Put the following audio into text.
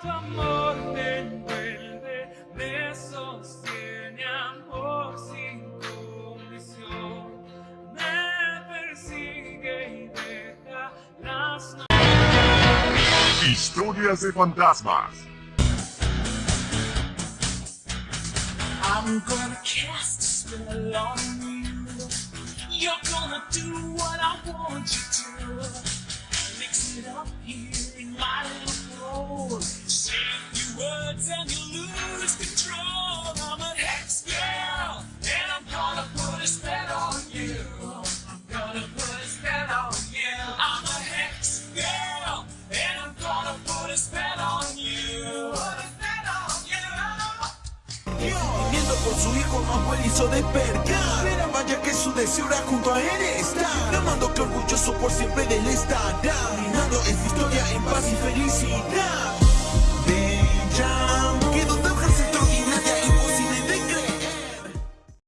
tu amor me envuelve, me sostiene amor sin condición, me persigue y deja las Historias de fantasmas. I'm gonna cast a spell on you. You're gonna do what I want you to. Mix it up here you. Viendo por su hijo no abuelo hizo despertar. Pero vaya que su deseo era junto a él estar. Clamando que orgulloso por siempre de él estará esta historia en paz y felicidad